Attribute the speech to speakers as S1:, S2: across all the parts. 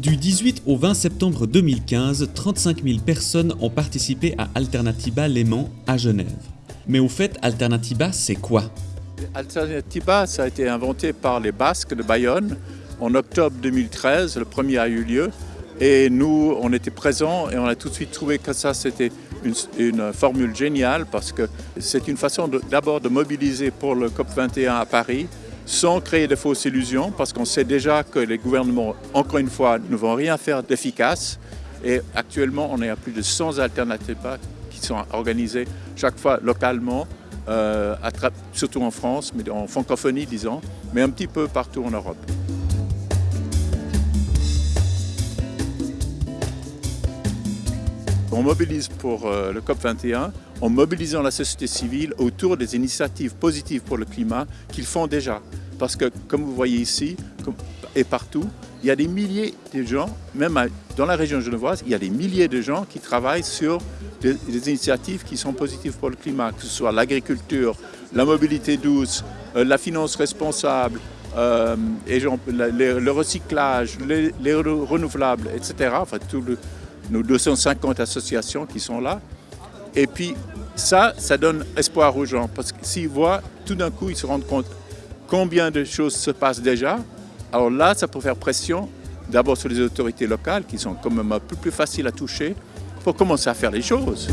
S1: Du 18 au 20 septembre 2015, 35 000 personnes ont participé à Alternatiba Léman à Genève. Mais au fait, Alternatiba, c'est quoi?
S2: Alternatiba, ça a été inventé par les Basques de Bayonne en octobre 2013. Le premier a eu lieu. Et nous, on était présents et on a tout de suite trouvé que ça, c'était une, formule géniale parce que c'est une façon d'abord de, mobiliser pour le COP21 à Paris sans créer de fausses illusions, parce qu'on sait déjà que les gouvernements, encore une fois, ne vont rien faire d'efficace. Et actuellement, on est à plus de 100 alternatives qui sont organisées chaque fois localement, euh, surtout en France, mais en francophonie, disons, mais un petit peu partout en Europe. On mobilise pour euh, le COP21 en mobilisant la société civile autour des initiatives positives pour le climat qu'ils font déjà. Parce que, comme vous voyez ici, et partout, il y a des milliers de gens, même dans la région genevoise, il y a des milliers de gens qui travaillent sur des, initiatives qui sont positives pour le climat, que ce soit l'agriculture, la mobilité douce, euh, la finance responsable, euh, le, recyclage, les, les, renouvelables, etc. Enfin, tout le, nos 250 associations qui sont là. Et puis ça, ça donne espoir aux gens parce que s'ils voient, tout d'un coup, ils se rendent compte combien de choses se passent déjà. Alors là, ça peut faire pression d'abord sur les autorités locales qui sont quand même un peu plus faciles à toucher pour commencer à faire les choses.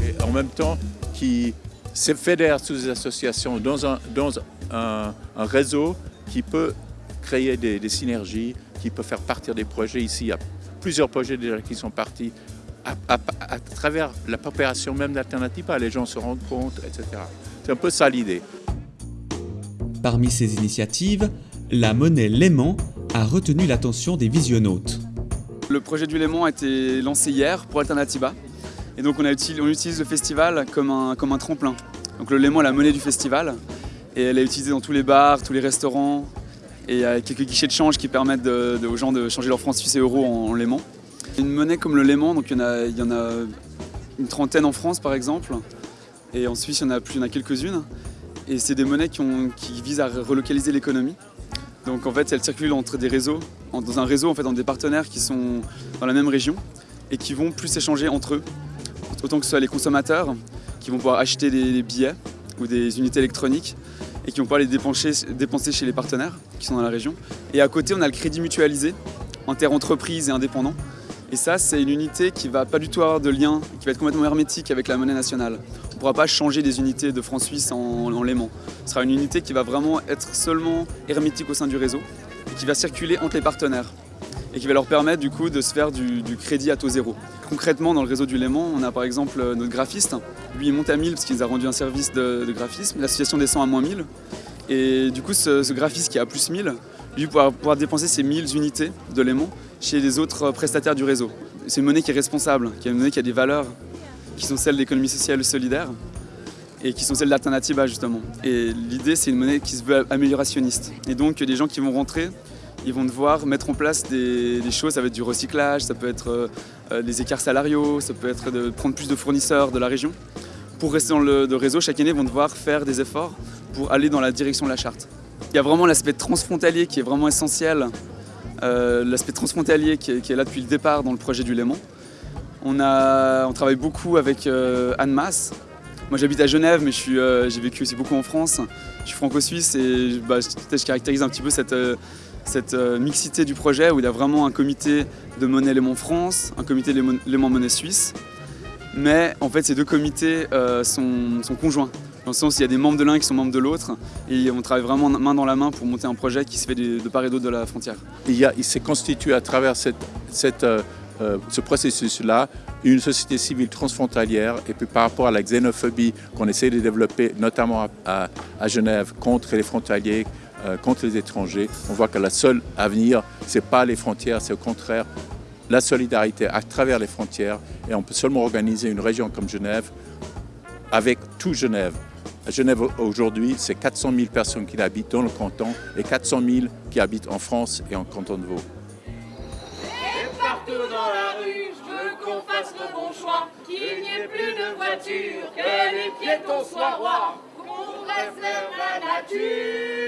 S2: Et en même temps, qui se fédèrent sous des associations dans un, réseau qui peut créer des, synergies, qui peut faire partir des projets. Ici, il y a plusieurs projets déjà qui sont partis à, travers la préparation même d'alternatives. Les gens se rendent compte, etc. C'est un peu ça l'idée.
S1: Parmi ces initiatives, la monnaie Léman a retenu l'attention des visionnautes.
S3: Le projet du Léman a été lancé hier pour Alternativa. Et donc on, utilise le festival comme un, comme un tremplin. Donc le Léman est la monnaie du festival et elle est utilisée dans tous les bars, tous les restaurants et il y a quelques guichets de change qui permettent aux gens de changer leurs francs suisses et euros en, Léman. Une monnaie comme le Léman, donc il y, en a, une trentaine en France par exemple et en Suisse il y en a, plus, il y en a quelques-unes et c'est des monnaies qui, visent à relocaliser l'économie. Donc en fait elles circulent entre des réseaux, dans un réseau en fait dans des partenaires qui sont dans la même région et qui vont plus échanger entre eux autant que ce soit les consommateurs qui vont pouvoir acheter des billets ou des unités électroniques et qui vont pouvoir les dépenser, chez les partenaires qui sont dans la région. Et à côté, on a le crédit mutualisé inter-entreprise et indépendant. Et ça, c'est une unité qui ne va pas du tout avoir de lien, qui va être complètement hermétique avec la monnaie nationale. On ne pourra pas changer des unités de francs suisses en, en l'aimant. Ce sera une unité qui va vraiment être seulement hermétique au sein du réseau et qui va circuler entre les partenaires et qui va leur permettre du coup de se faire du, crédit à taux zéro. Concrètement, dans le réseau du Léman, on a par exemple euh, notre graphiste. Lui, il monte à 1000 parce qu'il nous a rendu un service de, graphisme. L'association descend à moins 1000. Et du coup, ce, graphiste qui est à plus 1000, lui, pourra pouvoir dépenser ses 1000 unités de Léman chez les autres prestataires du réseau. C'est une monnaie qui est responsable, qui est une monnaie qui a des valeurs qui sont celles de l'économie sociale solidaire et qui sont celles d'Alternativa justement. Et l'idée, c'est une monnaie qui se veut améliorationniste. Et donc, des gens qui vont rentrer ils vont devoir mettre en place des, choses, ça va être du recyclage, ça peut être euh, euh, des écarts salariaux, ça peut être de prendre plus de fournisseurs de la région. Pour rester dans le réseau, chaque année, ils vont devoir faire des efforts pour aller dans la direction de la charte. Il y a vraiment l'aspect transfrontalier qui est vraiment essentiel, euh, l'aspect transfrontalier qui est, là depuis le départ dans le projet du Léman. On, a, travaille beaucoup avec Anne Masse. Moi j'habite à Genève mais j'ai vécu aussi beaucoup en France. Je suis franco-suisse et bah, je caractérise un petit peu cette, cette euh, mixité du projet où il y a vraiment un comité de monnaie Léman France, un comité Léman monnaie suisse. Mais en fait, ces deux comités euh, sont, conjoints, dans le sens il y a des membres de l'un qui sont membres de l'autre, et on travaille vraiment main dans la main pour monter un projet qui se fait de, part et d'autre de la frontière.
S2: Il, s'est constitué à travers euh, ce processus-là une société civile transfrontalière, et puis par rapport à la xénophobie qu'on essaie de développer, notamment à Genève, contre les frontaliers, contre les étrangers. On voit que la seule avenir, ce n'est pas les frontières, c'est au contraire la solidarité à travers les frontières. Et on peut seulement organiser une région comme Genève avec tout Genève. Genève aujourd'hui, c'est 400 000 personnes qui habitent dans le canton et 400 000 qui habitent en France et en canton de Vaud. Et partout dans la rue, je veux qu'on fasse le bon choix, qu'il
S3: n'y ait plus de voitures, que les piétons soient rois, qu'on la nature.